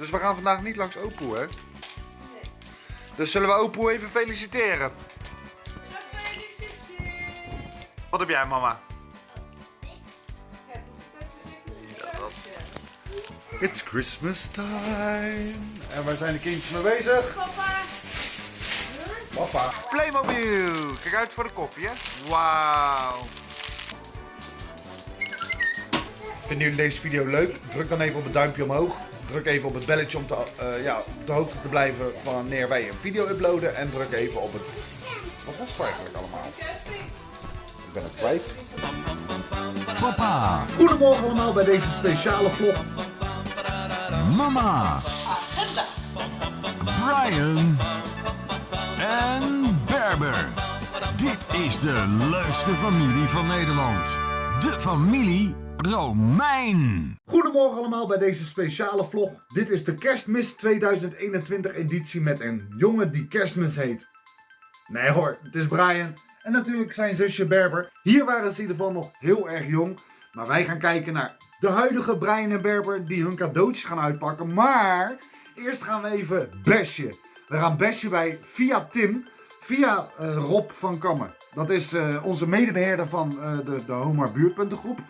Dus we gaan vandaag niet langs Opoe, hè? Dus zullen we Opoe even feliciteren? Wat heb jij, mama? It's Christmas time. En waar zijn de kindjes mee bezig? Papa. Papa. Playmobil. Kijk uit voor de koffie, hè? Wauw. Vinden jullie deze video leuk? Druk dan even op het duimpje omhoog. Druk even op het belletje om te, eh, ja, op de hoogte te blijven van wanneer wij een video uploaden. En druk even op het... Wat was het eigenlijk allemaal? Ik ben het kwijt. Papa, Goedemorgen allemaal bij deze speciale vlog. mama, Brian en Berber. Dit is de leukste familie van Nederland. De familie Romein. Goedemorgen allemaal bij deze speciale vlog. Dit is de Kerstmis 2021 editie met een jongen die Kerstmis heet. Nee hoor, het is Brian. En natuurlijk zijn zusje Berber. Hier waren ze in ieder geval nog heel erg jong. Maar wij gaan kijken naar de huidige Brian en Berber die hun cadeautjes gaan uitpakken. Maar eerst gaan we even bashen. We gaan bashen bij via Tim, via eh, Rob van Kammen. Dat is eh, onze medebeheerder van eh, de, de Homar Buurtpuntengroep.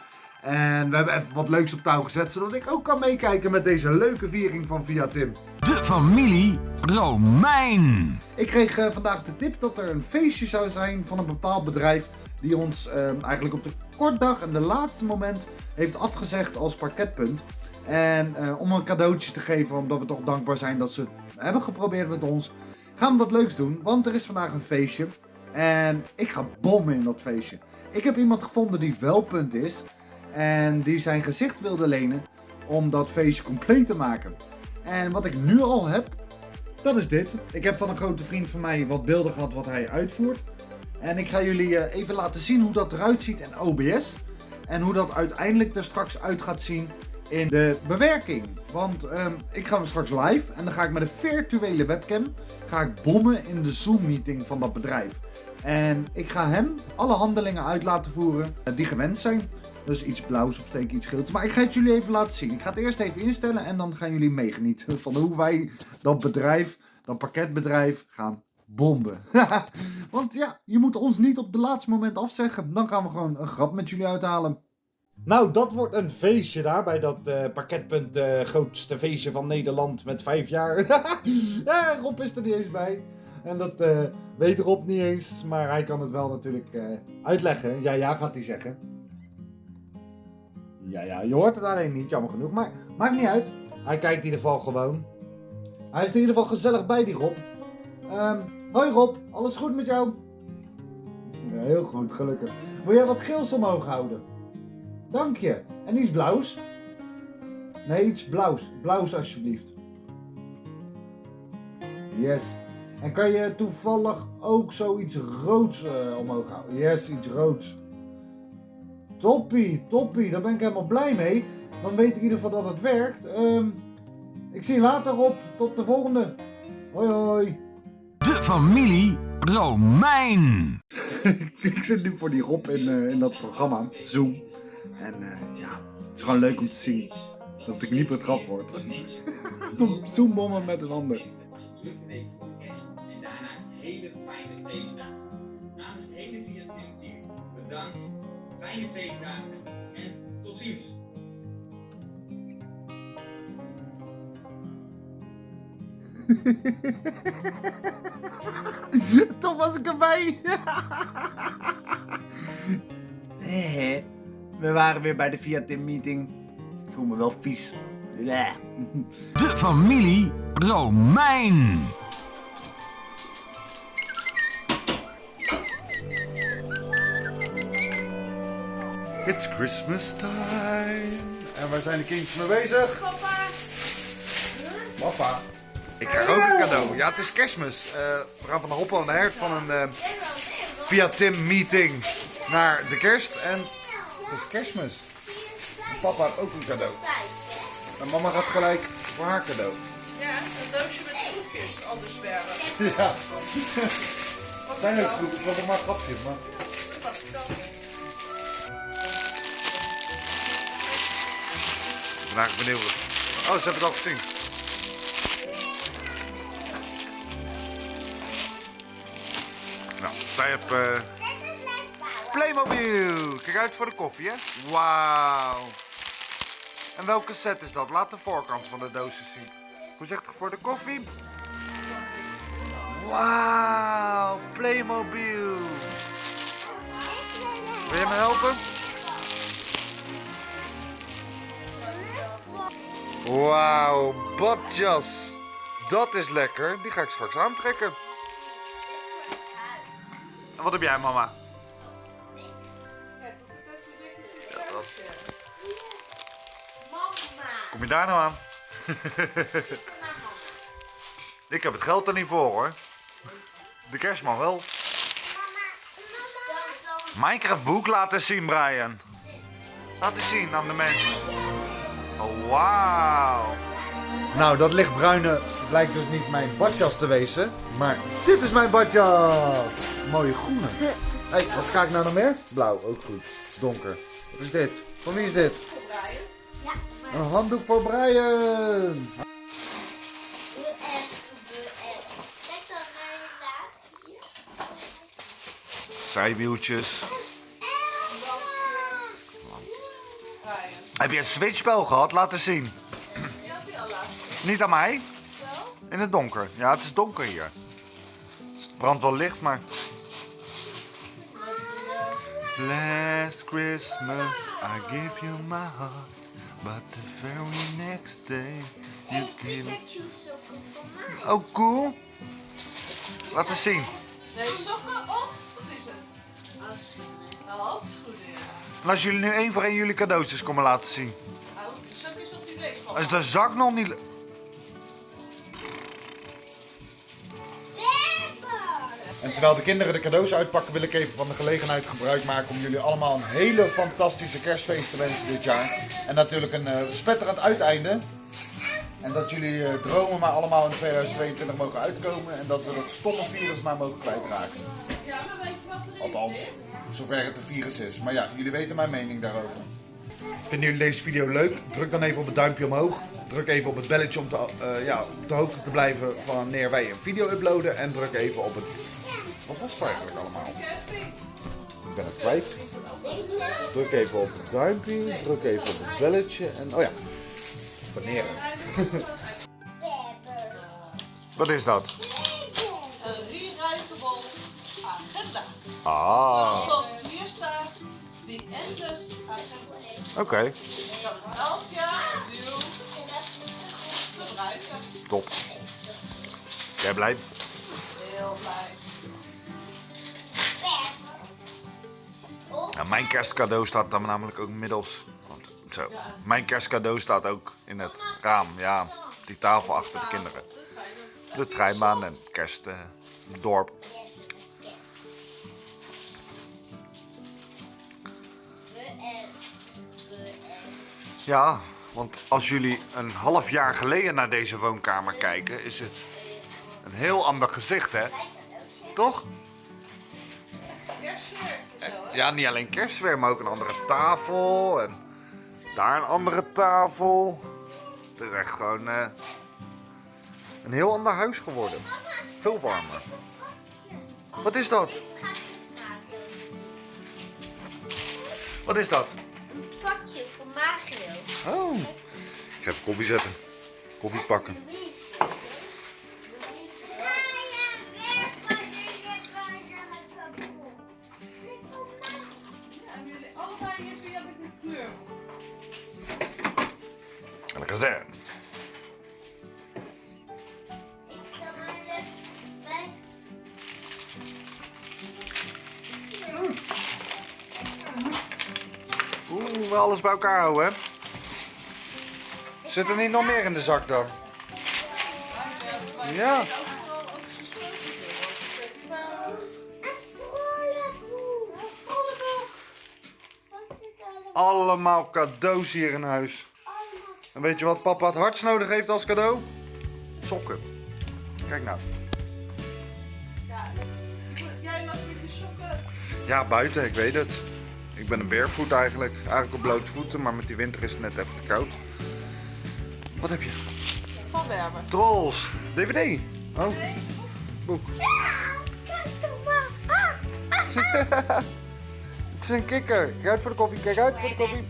En we hebben even wat leuks op touw gezet, zodat ik ook kan meekijken met deze leuke viering van Via Tim. De familie Romein. Ik kreeg eh, vandaag de tip dat er een feestje zou zijn van een bepaald bedrijf die ons eh, eigenlijk op de kortdag en de laatste moment heeft afgezegd als parketpunt. En eh, om een cadeautje te geven, omdat we toch dankbaar zijn dat ze het hebben geprobeerd met ons, gaan we wat leuks doen. Want er is vandaag een feestje en ik ga bommen in dat feestje. Ik heb iemand gevonden die wel punt is en die zijn gezicht wilde lenen om dat feestje compleet te maken. En wat ik nu al heb, dat is dit. Ik heb van een grote vriend van mij wat beelden gehad wat hij uitvoert. En ik ga jullie eh, even laten zien hoe dat eruit ziet in OBS. En hoe dat uiteindelijk er straks uit gaat zien in de bewerking. Want ehm, ik ga hem straks live en dan ga ik met een virtuele webcam ga ik bommen in de Zoom meeting van dat bedrijf. En ik ga hem alle handelingen uit laten voeren eh, die gewenst zijn. Dus iets blauws opsteken, iets geels. Maar ik ga het jullie even laten zien. Ik ga het eerst even instellen en dan gaan jullie meegenieten van hoe wij dat bedrijf, dat pakketbedrijf, gaan bomben. Want ja, je moet ons niet op het laatste moment afzeggen. Dan gaan we gewoon een grap met jullie uithalen. Nou, dat wordt een feestje daar bij dat eh, pakketpunt eh, grootste feestje van Nederland met vijf jaar. ja, Rob is er niet eens bij. En dat eh, weet Rob niet eens, maar hij kan het wel natuurlijk uitleggen. Ja, ja, gaat hij zeggen. Ja, ja, je hoort het alleen niet, jammer genoeg. Maar maakt niet uit. Hij kijkt in ieder geval gewoon. Hij is in ieder geval gezellig bij, die Rob. Ehm, hoi Rob, alles goed met jou? Ja, heel goed, gelukkig. Wil jij wat geels omhoog houden? Dank je. En iets blauws? Nee, iets blauws. Blauws alsjeblieft. Yes. En kan je toevallig ook zoiets roods eh, omhoog houden? Yes, iets roods. Toppie, toppie. Daar ben ik helemaal blij mee. Dan weet ik in ieder geval dat het werkt. Ehm, ik zie je later op. Tot de volgende. Hoi hoi. De familie Romein. ik zit nu voor die Rob in, eh, in dat programma, Zoom. En eh, ja, het is gewoon leuk om te zien dat ik niet betrapt word. Zoombommen met een ander. drukke week voor kerst en daarna een hele fijne feestdagen. Namens het hele Via Team team bedankt, fijne feestdagen en tot ziens. Toch was ik erbij. Eh, We waren weer bij de Via Team meeting. Ik voel me wel vies. De familie Romein. It's Christmas time. En waar zijn de kindjes mee bezig? Papa. Papa. Ik krijg ook een cadeau. Ja, het is kerstmis. Eh, we gaan van de hop aan de hert van een eh, via Tim meeting naar de kerst. En het is kerstmis. En papa heeft ook een cadeau. En mama gaat gelijk voor haar cadeau. Ja, een doosje met schroefjes, anders verder. Ja. Zijn ook schroefjes, want er maar grapjes. Maar... vandaag benieuwd. Oh, ze hebben het al gezien. Nou, zij hebben eh, Playmobil! Kijk uit voor de koffie, hè? Wauw! En welke set is dat? Laat de voorkant van de doos zien. Hoe zegt het voor de koffie? Wauw! Playmobil! Wil je me helpen? Wauw, badjas. Dat is lekker. Die ga ik straks aantrekken. En wat heb jij, mama? Zitten. Ja, dat- Mama. Kom je daar nou aan? ik heb het geld er niet voor hoor. De kerstman wel. Minecraft boek laten zien, Brian. Laat eens zien aan de mensen. Oh, wauw. Nou, dat lichtbruine lijkt dus niet mijn badjas te wezen. Maar dit is mijn badjas. Mooie groene. Hé, hey, wat ga ik nou nog meer? Blauw, ook goed. Donker. Wat is dit? Van wie is dit? Ja, maar Een handdoek voor Brian. doe Heb je een switchspel gehad? Laat eens zien. Die al laten zien. Niet aan mij. Wel? In het donker. Ja, het is donker hier. Het brandt wel licht, maar... Last Christmas I gave you my heart But the very next day you Hey, mij. Oh, cool. Laat eens zien. Nee, sokken of? Wat is het? Oh, handschoenen, ja. En als jullie nu één voor één jullie cadeautjes komen laten zien. Oh, de zak is nog niet leeg van. Is de zak nog niet... En terwijl de kinderen de cadeaus uitpakken, wil ik even van de gelegenheid gebruik maken om jullie allemaal een hele fantastische kerstfeest te wensen dit jaar. En natuurlijk een eh, spetterend uiteinde. En dat jullie eh, dromen maar allemaal in 2022 mogen uitkomen en dat we dat stomme virus maar mogen kwijtraken. Ja, maar weet je wat er Althans, zover het een virus is. Maar ja, jullie weten mijn mening daarover. Vinden jullie deze video leuk? Druk dan even op het duimpje omhoog. Druk even op het belletje om te, eh, ja, op de hoogte te blijven van wanneer wij een video uploaden. En druk even op het... Wat was het eigenlijk allemaal? Ik ben het kwijt. Druk even op het duimpje. Druk even op het belletje. En oh ja, abonneren. Wat is dat? Ah, Zoals het hier staat, die endless agenda. oké. Je kan elk jaar opnieuw gebruiken. Top. Jij blij? Heel blij. Ja, mijn kerstcadeau staat dan namelijk ook inmiddels. Want, zo. Mijn kerstcadeau staat ook in het raam. Ja, die tafel achter de kinderen. De treinbaan en kerstdorp. Ja, want als jullie een half jaar geleden naar deze woonkamer kijken, is het een heel ander gezicht, hè? Toch? Ja, niet alleen kerstsfeer, maar ook een andere tafel. En daar een andere tafel. Het is echt gewoon eh, een heel ander huis geworden. Veel warmer. Wat is dat? Wat is dat? Een pakje voor Mario. Oh. Ik ga even koffie zetten. Koffie pakken. Oeh, wel alles bij elkaar houden, hè? Zit er niet nog meer in de zak dan? Ja. Allemaal cadeaus hier in huis. En weet je wat papa het hardst nodig heeft als cadeau? Sokken. Kijk nou. Ja, jij mag je sokken. Ja, buiten, ik weet het. Ik ben een barefoot eigenlijk. Eigenlijk op blote voeten, maar met die winter is het net even te koud. Wat heb je? Van Werber. Trolls. DVD. Oh, boek. Kijk toch maar. Het is een kikker. Kijk uit voor de koffie, kijk uit voor de koffie.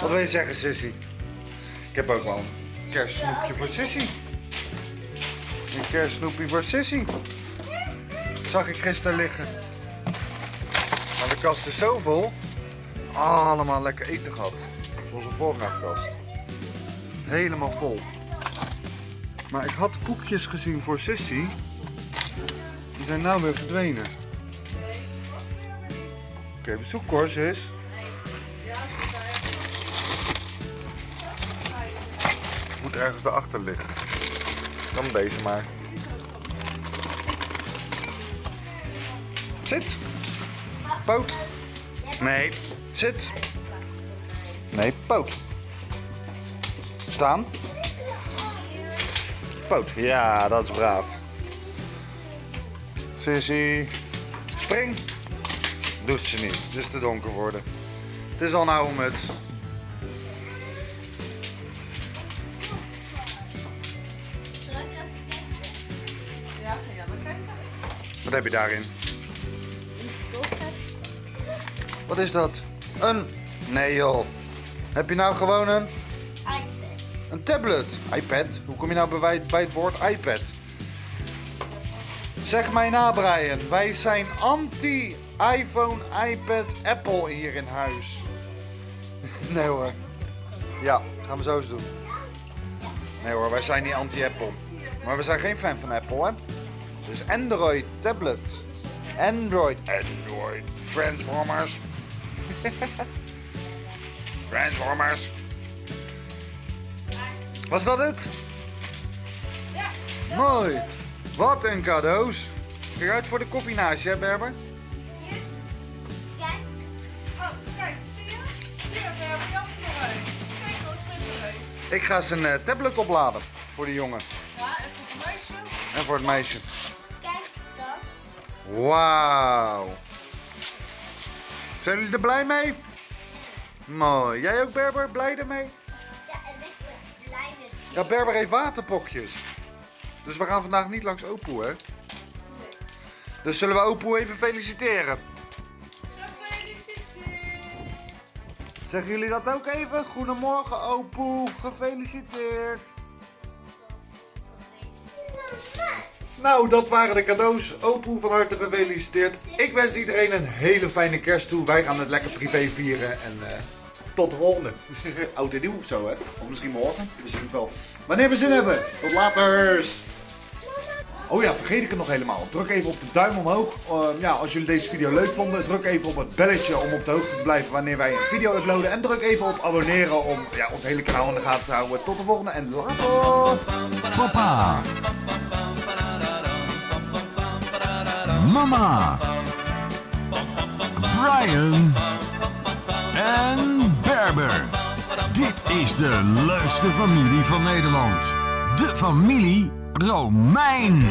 Wat wil je zeggen, Sissy? Ik heb ook wel een kerstsnoepje voor Sissy. Een kerstsnoepje voor Sissy. Zag ik gisteren liggen. Maar de kast is zo vol. Allemaal lekker eten gehad. Zoals een voorraadkast. Helemaal vol. Maar ik had koekjes gezien voor Sissy. Die zijn nou weer verdwenen. Oké, even zoeken hoor, sis. Moet ergens daarachter liggen. Dan deze maar. Zit. Poot. Nee. Zit. Nee, poot. Staan. Poot. Ja, dat is braaf. Sissy. Spring. Doet ze niet. Het is te donker worden. Het is al een oude muts. Wat heb je daarin? Wat is dat? Een... Nee joh. Heb je nou gewoon een, iPad. een tablet? iPad? Hoe kom je nou bij, bij het woord iPad? Zeg mij na Brian. Wij zijn anti-iPhone, iPad, Apple hier in huis. nee hoor. Ja, gaan we zo eens doen. Nee hoor, wij zijn niet anti-Apple. Maar we zijn geen fan van Apple hè. Dus Android tablet. Android. Android. Transformers. Transformers. Was dat het? Ja. Mooi. Wat een cadeaus. Kijk uit voor de koffie naast je, hè, Berber? Hier. Kijk. Oh, kijk, zie je? Hier, hebben Jan nog een. Kijk, is. Ik ga zijn eh, tablet opladen voor de jongen Ja, en voor het meisje. en voor het meisje. Wauw. Zijn jullie er blij mee? Mooi. Jij ook, Berber? Blij ermee? Ja, en ik ben blij Ja, Berber heeft waterpokjes. Dus we gaan vandaag niet langs Opoe, hè? Dus zullen we Opoe even feliciteren? Gefeliciteerd. Zeggen jullie dat ook even? Goedemorgen, Opoe. Gefeliciteerd. Nou, dat waren de cadeaus. Opoe van harte gefeliciteerd. Ik wens iedereen een hele fijne kerst toe. Wij gaan het lekker privé vieren. En eh, tot de volgende. Oud en nieuw of zo, hè? Of misschien morgen. Misschien wel. Wanneer we zin hebben. Tot later. Oh ja, vergeet ik het nog helemaal. Druk even op de duim omhoog. Uh, ja, als jullie deze video leuk vonden, druk even op het belletje om op de hoogte te blijven wanneer wij een video uploaden. En druk even op abonneren om ja, ons hele kanaal in de gaten te houden. Tot de volgende en later. Papa. Mama. Brian. En Berber. Dit is de leukste familie van Nederland. De familie Romein.